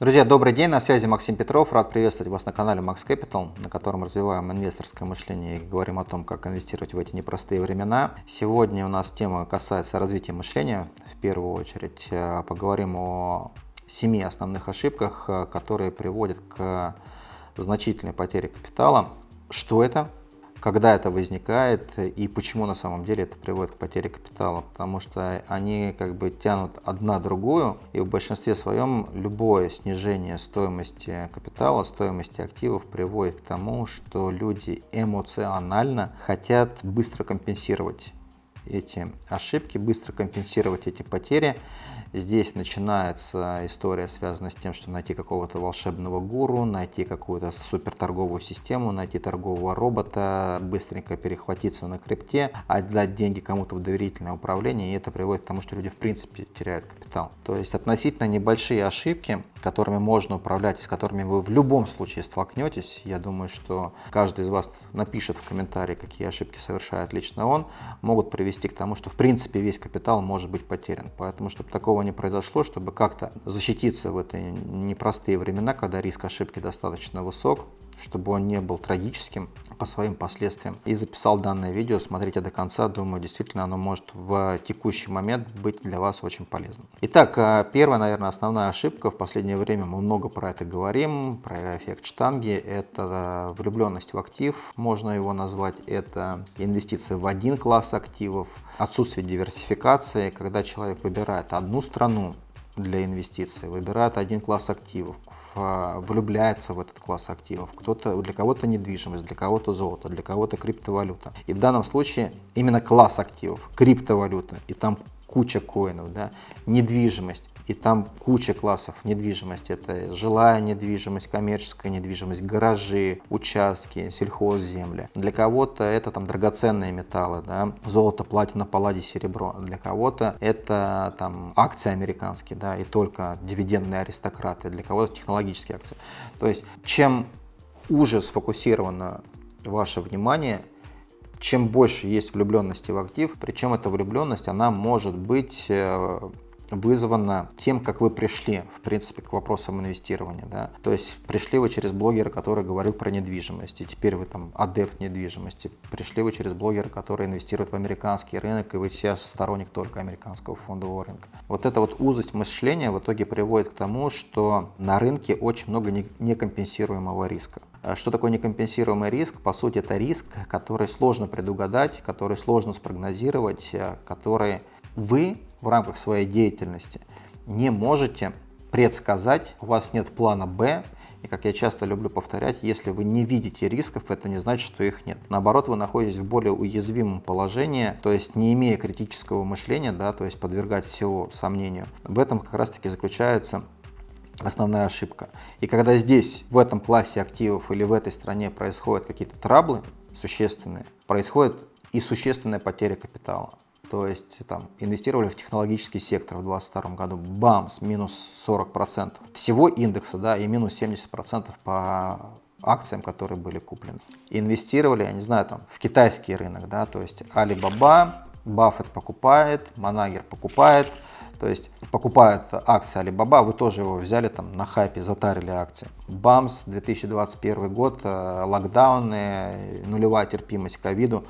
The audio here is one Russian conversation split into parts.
Друзья, добрый день, на связи Максим Петров. Рад приветствовать вас на канале Max Capital, на котором развиваем инвесторское мышление и говорим о том, как инвестировать в эти непростые времена. Сегодня у нас тема касается развития мышления. В первую очередь э, поговорим о семи основных ошибках, э, которые приводят к значительной потере капитала. Что это? Когда это возникает и почему на самом деле это приводит к потере капитала. Потому что они как бы тянут одна другую, и в большинстве своем любое снижение стоимости капитала, стоимости активов приводит к тому, что люди эмоционально хотят быстро компенсировать эти ошибки, быстро компенсировать эти потери. Здесь начинается история, связанная с тем, что найти какого-то волшебного гуру, найти какую-то суперторговую систему, найти торгового робота, быстренько перехватиться на крипте, отдать деньги кому-то в доверительное управление, и это приводит к тому, что люди в принципе теряют капитал. То есть относительно небольшие ошибки, которыми можно управлять с которыми вы в любом случае столкнетесь, я думаю, что каждый из вас напишет в комментарии, какие ошибки совершает лично он, могут привести к тому, что в принципе весь капитал может быть потерян. Поэтому, чтобы такого не произошло, чтобы как-то защититься в эти непростые времена, когда риск ошибки достаточно высок, чтобы он не был трагическим по своим последствиям. И записал данное видео, смотрите до конца, думаю, действительно оно может в текущий момент быть для вас очень полезным. Итак, э, первая, наверное, основная ошибка, в последнее время мы много про это говорим, про эффект штанги, это влюбленность в актив, можно его назвать, это инвестиции в один класс активов, отсутствие диверсификации, когда человек выбирает одну страну для инвестиций, выбирает один класс активов, влюбляется в этот класс активов. Кто-то, для кого-то недвижимость, для кого-то золото, для кого-то криптовалюта. И в данном случае именно класс активов, криптовалюта, и там куча коинов, да, недвижимость, и там куча классов недвижимости. Это жилая недвижимость, коммерческая недвижимость, гаражи, участки, сельхозземли. Для кого-то это там драгоценные металлы, да, золото, платина, палладий, серебро. Для кого-то это там акции американские, да, и только дивидендные аристократы. Для кого-то технологические акции. То есть чем уже сфокусировано ваше внимание, чем больше есть влюбленности в актив, причем эта влюбленность, она может быть э, вызвано тем, как вы пришли, в принципе, к вопросам инвестирования. Да? То есть пришли вы через блогера, который говорил про недвижимость, и теперь вы там адепт недвижимости. Пришли вы через блогера, который инвестирует в американский рынок, и вы сейчас сторонник только американского фондового рынка. Вот эта вот узость мышления в итоге приводит к тому, что на рынке очень много некомпенсируемого риска. А что такое некомпенсируемый риск? По сути, это риск, который сложно предугадать, который сложно спрогнозировать, э, который вы в рамках своей деятельности не можете предсказать, у вас нет плана «Б», и, как я часто люблю повторять, если вы не видите рисков, это не значит, что их нет. Наоборот, вы находитесь в более уязвимом положении, то есть не имея критического мышления, да, то есть подвергать всего сомнению. В этом как раз-таки заключается основная ошибка. И когда здесь, в этом классе активов или в этой стране происходят какие-то траблы существенные, происходит и существенная потеря капитала. То есть там инвестировали в технологический сектор в 2022 году, бамс, минус 40% всего индекса, да, и минус 70% по акциям, которые были куплены. Инвестировали, я не знаю, там в китайский рынок, да, то есть Alibaba, Баффет покупает, Манагер покупает, то есть покупают акции Alibaba, вы тоже его взяли там на хайпе, затарили акции. БАМС, 2021 год, э, локдауны, нулевая терпимость к ковиду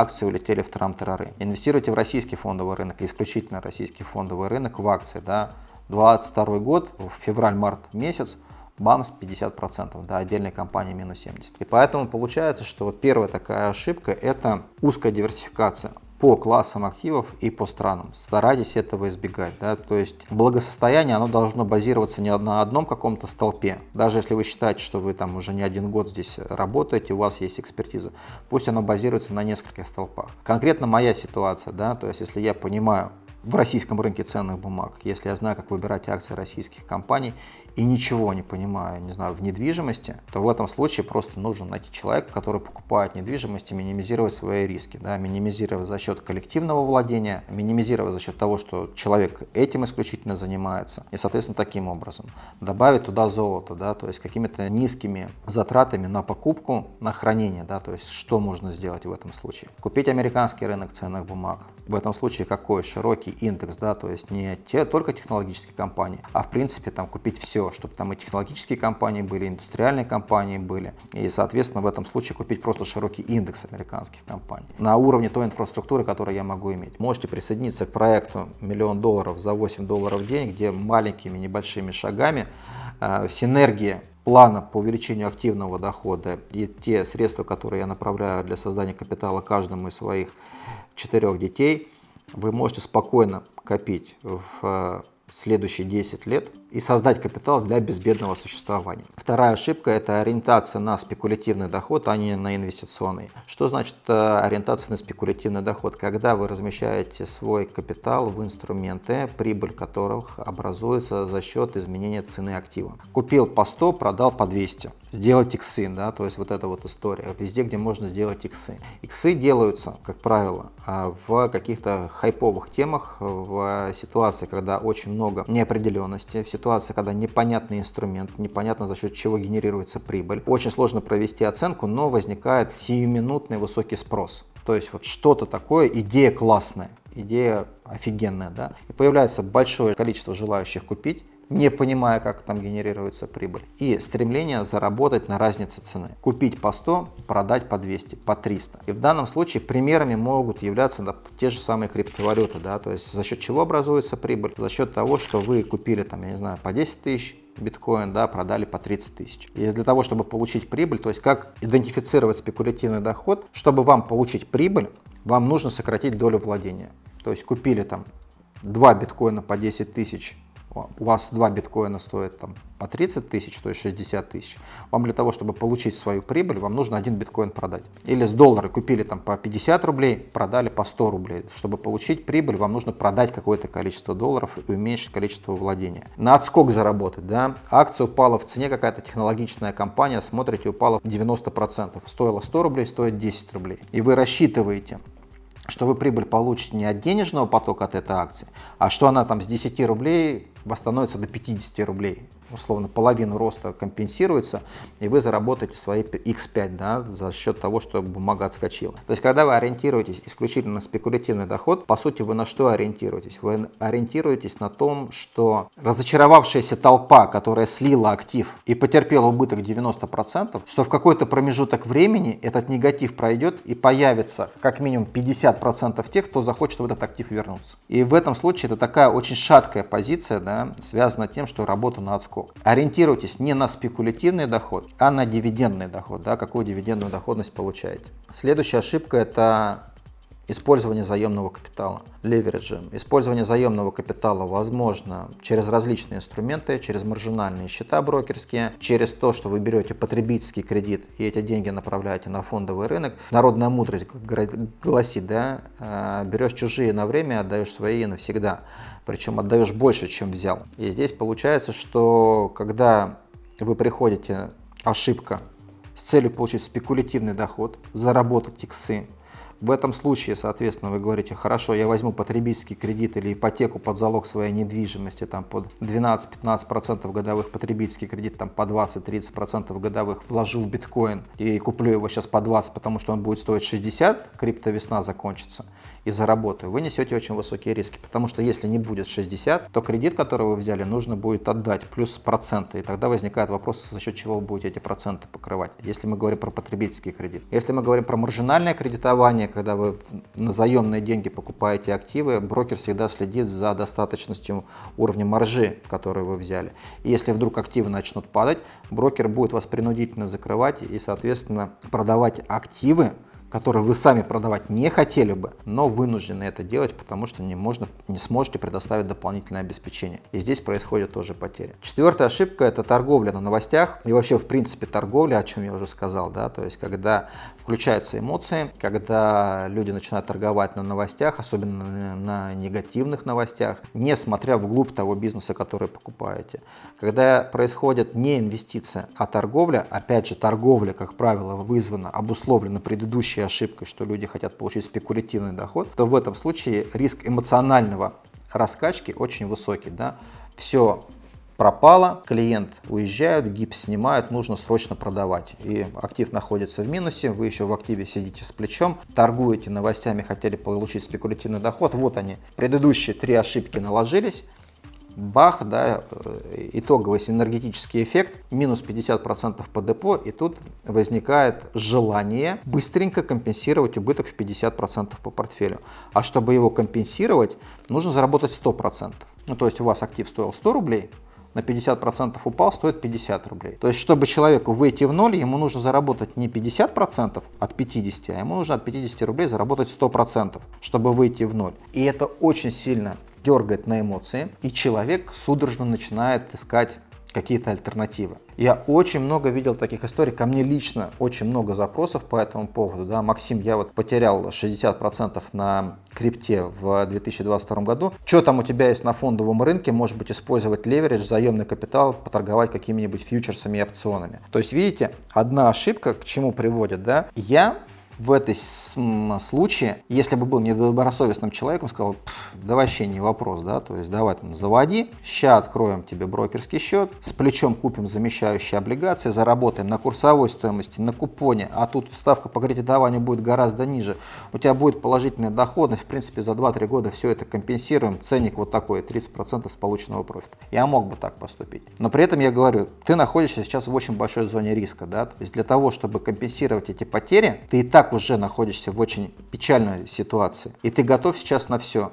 акции улетели в трам-тарары. Инвестируйте в российский фондовый рынок, исключительно российский фондовый рынок в акции. Да. 22 год, в февраль-март месяц, БАМС 50%, да, отдельной компании минус 70%. И поэтому получается, что вот первая такая ошибка – это узкая диверсификация по классам активов и по странам. Старайтесь этого избегать. Да? То есть благосостояние оно должно базироваться не на одном каком-то столпе. Даже если вы считаете, что вы там уже не один год здесь работаете, у вас есть экспертиза, пусть оно базируется на нескольких столпах. Конкретно моя ситуация, да, то есть если я понимаю, в российском рынке ценных бумаг, если я знаю, как выбирать акции российских компаний и ничего не понимаю, не знаю, в недвижимости, то в этом случае просто нужно найти человека, который покупает недвижимость и минимизировать свои риски, да, минимизировать за счет коллективного владения, минимизировать за счет того, что человек этим исключительно занимается, и, соответственно, таким образом добавить туда золото, да, то есть какими-то низкими затратами на покупку, на хранение, да, то есть что можно сделать в этом случае? Купить американский рынок ценных бумаг, в этом случае какой? Широкий индекс, да, то есть не те, только технологические компании, а в принципе там купить все все, чтобы там и технологические компании были, и индустриальные компании были. И, соответственно, в этом случае купить просто широкий индекс американских компаний на уровне той инфраструктуры, которую я могу иметь. Можете присоединиться к проекту «Миллион долларов за 8 долларов в день», где маленькими небольшими шагами э, синергия плана по увеличению активного дохода и те средства, которые я направляю для создания капитала каждому из своих четырех детей, вы можете спокойно копить в э, следующие 10 лет и создать капитал для безбедного существования. Вторая ошибка – это ориентация на спекулятивный доход, а не на инвестиционный. Что значит э, ориентация на спекулятивный доход? Когда вы размещаете свой капитал в инструменты, прибыль которых образуется за счет изменения цены актива. Купил по 100, продал по 200. Сделать иксы, да, то есть вот эта вот история. Везде, где можно сделать иксы. Иксы делаются, как правило, э, в каких-то хайповых темах, в ситуации, когда очень много неопределенности, в ситуации, ситуация, когда непонятный инструмент, непонятно за счет чего генерируется прибыль. Очень сложно провести оценку, но возникает сиюминутный высокий спрос. То есть вот что-то такое, идея классная, идея офигенная, да, и появляется большое количество желающих купить, не понимая, как там генерируется прибыль. И стремление заработать на разнице цены. Купить по 100, продать по 200, по 300. И в данном случае примерами могут являться да, те же самые криптовалюты. Да, то есть за счет чего образуется прибыль? За счет того, что вы купили там, я не знаю, по 10 тысяч, биткоин, да, продали по 30 тысяч. И для того, чтобы получить прибыль, то есть как идентифицировать спекулятивный доход, чтобы вам получить прибыль, вам нужно сократить долю владения. То есть купили там 2 биткоина по 10 тысяч у вас два биткоина стоят там по 30 тысяч, то есть 60 тысяч, вам для того, чтобы получить свою прибыль, вам нужно один биткоин продать. Или с доллара купили там по 50 рублей, продали по 100 рублей. Чтобы получить прибыль, вам нужно продать какое-то количество долларов и уменьшить количество владения. На отскок заработать, да, акция упала в цене, какая-то технологичная компания, смотрите, упала 90%. Стоила 100 рублей, стоит 10 рублей. И вы рассчитываете, что вы прибыль получите не от денежного потока от этой акции, а что она там с 10 рублей восстановится до 50 рублей условно половину роста компенсируется, и вы заработаете свои x5 да, за счет того, что бумага отскочила. То есть, когда вы ориентируетесь исключительно на спекулятивный доход, по сути, вы на что ориентируетесь? Вы ориентируетесь на том, что разочаровавшаяся толпа, которая слила актив и потерпела убыток 90%, что в какой-то промежуток времени этот негатив пройдет и появится как минимум 50% тех, кто захочет в этот актив вернуться. И в этом случае это такая очень шаткая позиция, да, связана тем, что работа на отскок сколько. Ориентируйтесь не на спекулятивный доход, а на дивидендный доход, да, какую дивидендную доходность получаете. Следующая ошибка – это Использование заемного капитала, левериджа. Использование заемного капитала возможно через различные инструменты, через маржинальные счета брокерские, через то, что вы берете потребительский кредит и эти деньги направляете на фондовый рынок. Народная мудрость гласит, да, э, берешь чужие на время, отдаешь свои навсегда. Причем отдаешь больше, чем взял. И здесь получается, что когда вы приходите, ошибка, с целью получить спекулятивный доход, заработать иксы, в этом случае, соответственно, вы говорите, хорошо, я возьму потребительский кредит или ипотеку под залог своей недвижимости там под 12-15% годовых, потребительский кредит там по 20-30% годовых, вложу в биткоин и куплю его сейчас по 20, потому что он будет стоить 60, криптовесна закончится и заработаю. Вы несете очень высокие риски, потому что если не будет 60, то кредит, который вы взяли, нужно будет отдать плюс проценты, и тогда возникает вопрос, за счет чего вы будете эти проценты покрывать, если мы говорим про потребительский кредит. Если мы говорим про маржинальное кредитование, когда вы на заемные деньги покупаете активы, брокер всегда следит за достаточностью уровня маржи, который вы взяли. И если вдруг активы начнут падать, брокер будет вас принудительно закрывать и, соответственно, продавать активы, которые вы сами продавать не хотели бы, но вынуждены это делать, потому что не, можно, не сможете предоставить дополнительное обеспечение. И здесь происходит тоже потери. Четвертая ошибка – это торговля на новостях и вообще, в принципе, торговля, о чем я уже сказал, да, то есть когда включаются эмоции, когда люди начинают торговать на новостях, особенно на негативных новостях, не смотря вглубь того бизнеса, который покупаете. Когда происходит не инвестиция, а торговля, опять же, торговля, как правило, вызвана, обусловлена предыдущей ошибкой, что люди хотят получить спекулятивный доход, то в этом случае риск эмоционального раскачки очень высокий. Да? Все пропало, клиент уезжает, гипс снимают, нужно срочно продавать. И актив находится в минусе, вы еще в активе сидите с плечом, торгуете новостями, хотели получить спекулятивный доход. Вот они, предыдущие три ошибки наложились, бах, да, э, итоговый синергетический эффект, минус 50% по депо, и тут возникает желание быстренько компенсировать убыток в 50% по портфелю. А чтобы его компенсировать, нужно заработать 100%. Ну, то есть у вас актив стоил 100 рублей, на 50% упал, стоит 50 рублей. То есть, чтобы человеку выйти в ноль, ему нужно заработать не 50% от 50, а ему нужно от 50 рублей заработать 100%, чтобы выйти в ноль. И это очень сильно дергает на эмоции, и человек судорожно начинает искать какие-то альтернативы. Я очень много видел таких историй, ко мне лично очень много запросов по этому поводу. Да, Максим, я вот потерял 60% на крипте в 2022 году. Что там у тебя есть на фондовом рынке? Может быть использовать леверидж, заемный капитал, поторговать какими-нибудь фьючерсами и опционами. То есть видите, одна ошибка к чему приводит. Да? Я в этой случае, если бы был недобросовестным человеком, сказал, да вообще не вопрос, да, то есть давай там заводи, ща откроем тебе брокерский счет, с плечом купим замещающие облигации, заработаем на курсовой стоимости, на купоне, а тут ставка по кредитованию будет гораздо ниже, у тебя будет положительная доходность, в принципе за 2-3 года все это компенсируем, ценник вот такой, 30% с полученного профита. Я мог бы так поступить, но при этом я говорю, ты находишься сейчас в очень большой зоне риска, да, то есть для того, чтобы компенсировать эти потери, ты и так так уже находишься в очень печальной ситуации, и ты готов сейчас на все.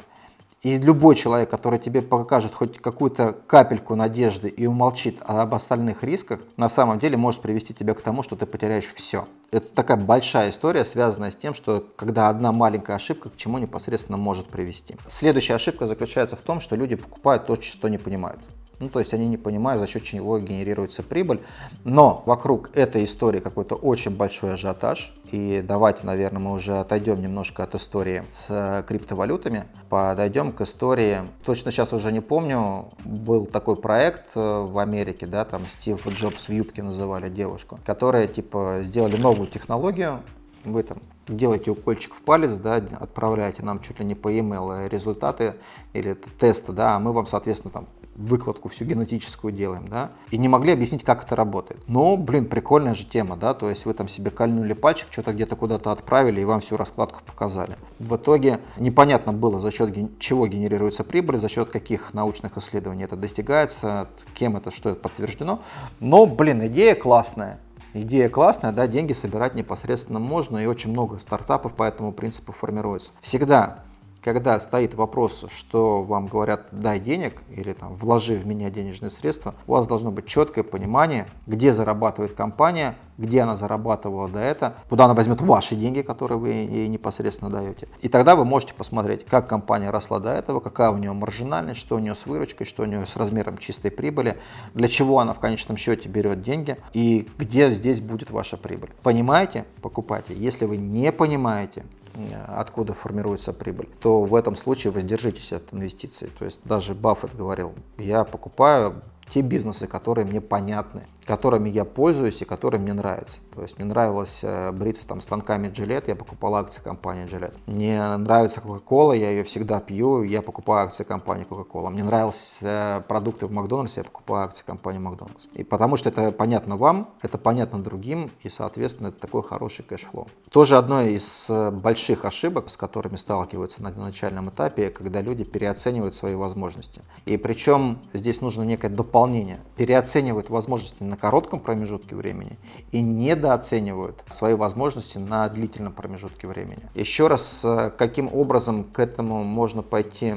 И любой человек, который тебе покажет хоть какую-то капельку надежды и умолчит об остальных рисках, на самом деле может привести тебя к тому, что ты потеряешь все. Это такая большая история, связанная с тем, что когда одна маленькая ошибка к чему непосредственно может привести. Следующая ошибка заключается в том, что люди покупают то, что не понимают. Ну, то есть они не понимают, за счет чего генерируется прибыль. Но вокруг этой истории какой-то очень большой ажиотаж. И давайте, наверное, мы уже отойдем немножко от истории с э, криптовалютами. Подойдем к истории, точно сейчас уже не помню, был такой проект э, в Америке, да, там Стив Джобс в юбке называли девушку, которые типа сделали новую технологию, вы там делаете укольчик в палец, да, отправляете нам чуть ли не по e-mail результаты или тесты, да, а мы вам, соответственно, там выкладку всю генетическую делаем, да, и не могли объяснить, как это работает. Но, блин, прикольная же тема, да, то есть вы там себе кольнули пальчик, что-то где-то куда-то отправили и вам всю раскладку показали. В итоге непонятно было, за счет чего генерируется прибыль, за счет каких научных исследований это достигается, кем это, что это подтверждено. Но, блин, идея классная. Идея классная, да, деньги собирать непосредственно можно, и очень много стартапов по этому принципу формируется. Всегда когда стоит вопрос, что вам говорят «дай денег» или там, «вложи в меня денежные средства», у вас должно быть четкое понимание, где зарабатывает компания, где она зарабатывала до этого, куда она возьмет ваши деньги, которые вы ей непосредственно даете. И тогда вы можете посмотреть, как компания росла до этого, какая у нее маржинальность, что у нее с выручкой, что у нее с размером чистой прибыли, для чего она в конечном счете берет деньги и где здесь будет ваша прибыль. Понимаете? Покупайте. Если вы не понимаете, откуда формируется прибыль, то в этом случае воздержитесь от инвестиций. То есть даже Баффет говорил, я покупаю те бизнесы, которые мне понятны, которыми я пользуюсь и которые мне нравятся. То есть мне нравилось э, бриться там станками Gillette, я покупал акции компании Gillette. Мне нравится Coca-Cola, я ее всегда пью, я покупаю акции компании Coca-Cola. Мне нравились э, продукты в Макдональдсе, я покупаю акции компании Макдональдс. И потому что это понятно вам, это понятно другим, и, соответственно, это такой хороший cash flow. Тоже одно из э, больших ошибок, с которыми сталкиваются на начальном этапе, когда люди переоценивают свои возможности. И причем здесь нужно некое дополнение. Переоценивают возможности на коротком промежутке времени и недооценивают свои возможности на длительном промежутке времени. Еще раз, э, каким образом к этому можно пойти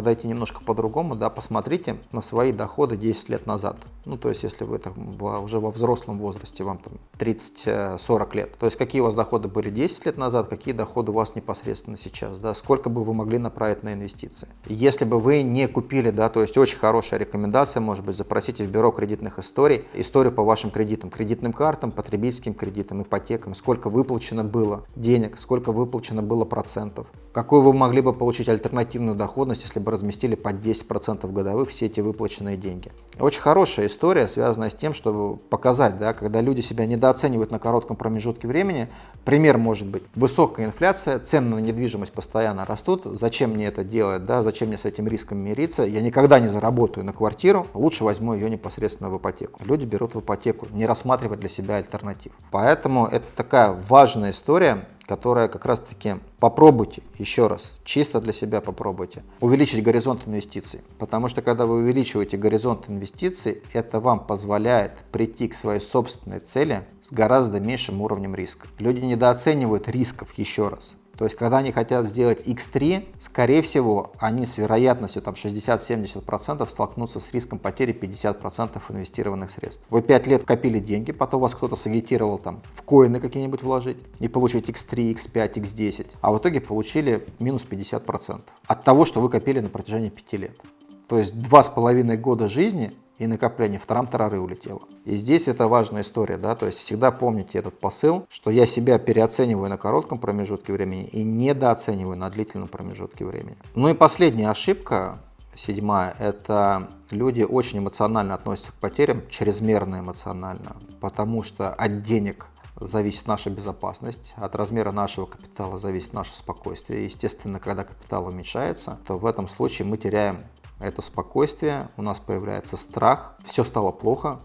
подойти немножко по-другому, да, посмотрите на свои доходы 10 лет назад. Ну, то есть, если вы там уже во взрослом возрасте, вам там 30-40 лет, то есть, какие у вас доходы были 10 лет назад, какие доходы у вас непосредственно сейчас, да, сколько бы вы могли направить на инвестиции. Если бы вы не купили, да, то есть, очень хорошая рекомендация, может быть, запросите в бюро кредитных историй, историю по вашим кредитам, кредитным картам, потребительским кредитам, ипотекам, сколько выплачено было денег, сколько выплачено было процентов, какую вы могли бы получить альтернативную доходность, если бы разместили под 10% годовых все эти выплаченные деньги. Очень хорошая история, связанная с тем, чтобы показать, да, когда люди себя недооценивают на коротком промежутке времени, пример может быть высокая инфляция, цены на недвижимость постоянно растут, зачем мне это делать, да, зачем мне с этим риском мириться, я никогда не заработаю на квартиру, лучше возьму ее непосредственно в ипотеку. Люди берут в ипотеку, не рассматривая для себя альтернатив. Поэтому это такая важная история, которая как раз-таки попробуйте, еще раз, чисто для себя попробуйте, увеличить горизонт инвестиций. Потому что когда вы увеличиваете горизонт инвестиций, это вам позволяет прийти к своей собственной цели с гораздо меньшим уровнем риска. Люди недооценивают рисков, еще раз. То есть, когда они хотят сделать X3, скорее всего, они с вероятностью там 60-70% столкнутся с риском потери 50% инвестированных средств. Вы 5 лет копили деньги, потом вас кто-то сагитировал там в коины какие-нибудь вложить и получить X3, X5, X10, а в итоге получили минус 50% от того, что вы копили на протяжении 5 лет. То есть два с половиной года жизни и накопление, в трам-тарары улетело. И здесь это важная история, да, то есть всегда помните этот посыл, что я себя переоцениваю на коротком промежутке времени и недооцениваю на длительном промежутке времени. Ну и последняя ошибка, седьмая, это люди очень эмоционально относятся к потерям, чрезмерно эмоционально, потому что от денег зависит наша безопасность, от размера нашего капитала зависит наше спокойствие. Естественно, когда капитал уменьшается, то в этом случае мы теряем это спокойствие, у нас появляется страх, все стало плохо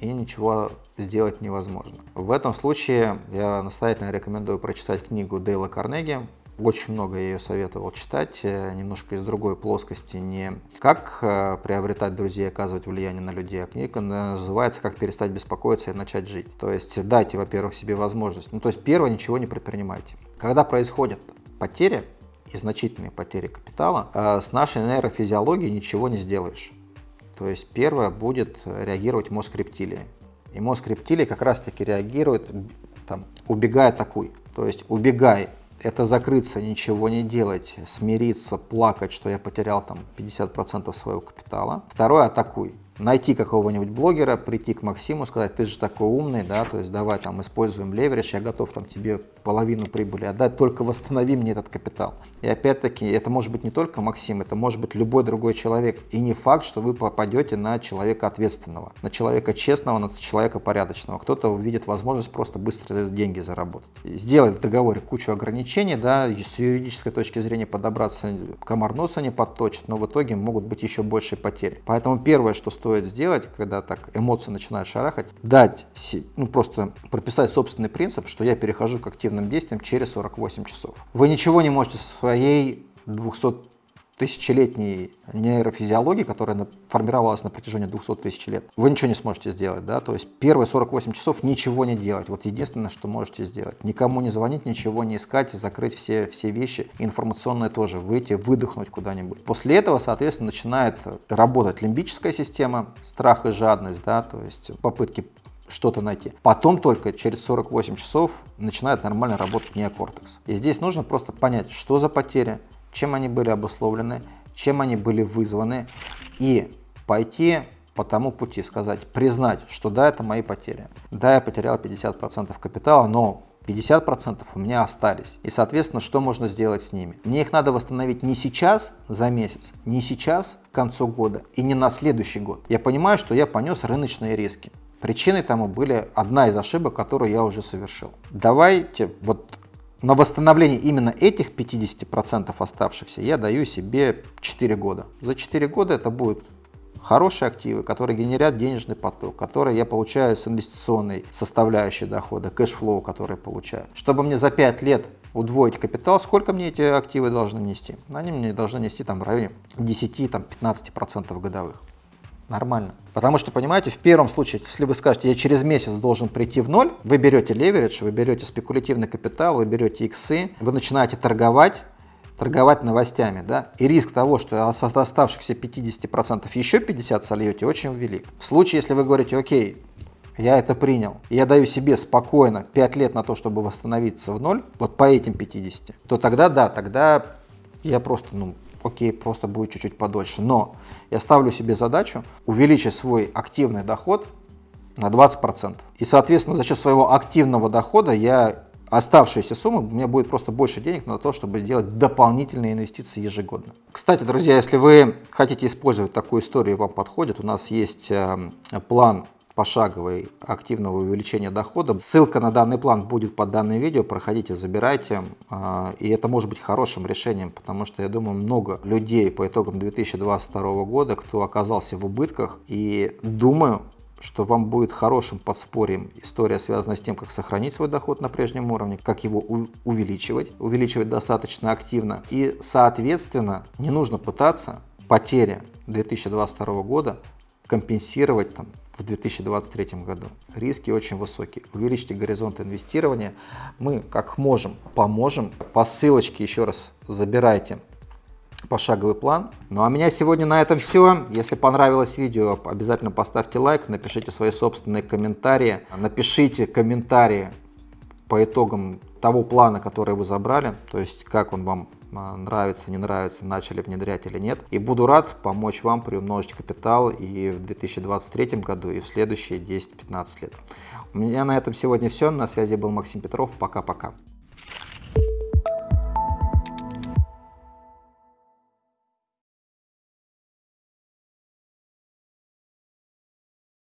и ничего сделать невозможно. В этом случае я настоятельно рекомендую прочитать книгу Дейла Карнеги. Очень много я ее советовал читать, э, немножко из другой плоскости, не как э, приобретать друзей, оказывать влияние на людей, а книга называется «Как перестать беспокоиться и начать жить». То есть дайте, во-первых, себе возможность. Ну, то есть первое, ничего не предпринимайте. Когда происходят потери, и значительные потери капитала, а с нашей нейрофизиологией ничего не сделаешь. То есть первое будет реагировать мозг рептилии. И мозг рептилии как раз таки реагирует, там, убегай, атакуй. То есть убегай, это закрыться, ничего не делать, смириться, плакать, что я потерял там 50% своего капитала. Второе, атакуй найти какого-нибудь блогера, прийти к Максиму, сказать, ты же такой умный, да, то есть давай там используем леверидж, я готов там тебе половину прибыли отдать, только восстанови мне этот капитал. И опять-таки, это может быть не только Максим, это может быть любой другой человек. И не факт, что вы попадете на человека ответственного, на человека честного, на человека порядочного. Кто-то увидит возможность просто быстро деньги заработать. Сделать в договоре кучу ограничений, да, с юридической точки зрения подобраться, комар носа не подточит, но в итоге могут быть еще большие потери. Поэтому первое, что стоит сделать, когда так эмоции начинают шарахать, дать, ну просто прописать собственный принцип, что я перехожу к активным действиям через 48 часов. Вы ничего не можете со своей 200 тысячелетней нейрофизиологии, которая формировалась на протяжении 200 тысяч лет, вы ничего не сможете сделать, да, то есть первые 48 часов ничего не делать, вот единственное, что можете сделать, никому не звонить, ничего не искать, закрыть все, все вещи, информационные тоже, выйти, выдохнуть куда-нибудь. После этого, соответственно, начинает работать лимбическая система, страх и жадность, да, то есть попытки что-то найти. Потом только через 48 часов начинает нормально работать неокортекс. И здесь нужно просто понять, что за потеря, чем они были обусловлены, чем они были вызваны, и пойти по тому пути, сказать, признать, что да, это мои потери. Да, я потерял 50% капитала, но 50% у меня остались. И, соответственно, что можно сделать с ними? Мне их надо восстановить не сейчас за месяц, не сейчас к концу года и не на следующий год. Я понимаю, что я понес рыночные риски. Причиной тому были одна из ошибок, которую я уже совершил. Давайте вот на восстановление именно этих 50% оставшихся я даю себе 4 года. За 4 года это будут хорошие активы, которые генерят денежный поток, которые я получаю с инвестиционной составляющей дохода, cash flow, который получаю. Чтобы мне за 5 лет удвоить капитал, сколько мне эти активы должны нести? Они мне должны нести там в районе 10-15% годовых. Нормально. Потому что, понимаете, в первом случае, если вы скажете, я через месяц должен прийти в ноль, вы берете леверидж, вы берете спекулятивный капитал, вы берете иксы, вы начинаете торговать, торговать новостями, да, и риск того, что от оставшихся 50% еще 50 сольете, очень велик. В случае, если вы говорите, окей, я это принял, я даю себе спокойно 5 лет на то, чтобы восстановиться в ноль, вот по этим 50, то тогда да, тогда я просто, ну, окей, просто будет чуть-чуть подольше. Но я ставлю себе задачу увеличить свой активный доход на 20%. И, соответственно, за счет своего активного дохода я оставшиеся суммы, у меня будет просто больше денег на то, чтобы делать дополнительные инвестиции ежегодно. Кстати, друзья, если вы хотите использовать такую историю, вам подходит, у нас есть э, план пошаговой активного увеличения дохода. Ссылка на данный план будет под данным видео, проходите, забирайте. А, и это может быть хорошим решением, потому что я думаю, много людей по итогам 2022 года, кто оказался в убытках. И думаю, что вам будет хорошим подспорьем история, связанная с тем, как сохранить свой доход на прежнем уровне, как его увеличивать, увеличивать достаточно активно. И, соответственно, не нужно пытаться потери 2022 года компенсировать там, в 2023 году. Риски очень высокие. Увеличьте горизонт инвестирования. Мы, как можем, поможем. По ссылочке еще раз забирайте пошаговый план. Ну а меня сегодня на этом все. Если понравилось видео, обязательно поставьте лайк, напишите свои собственные комментарии. Напишите комментарии по итогам того плана, который вы забрали, то есть как он вам нравится, не нравится, начали внедрять или нет. И буду рад помочь вам приумножить капитал и в 2023 году, и в следующие 10-15 лет. У меня на этом сегодня все. На связи был Максим Петров. Пока-пока.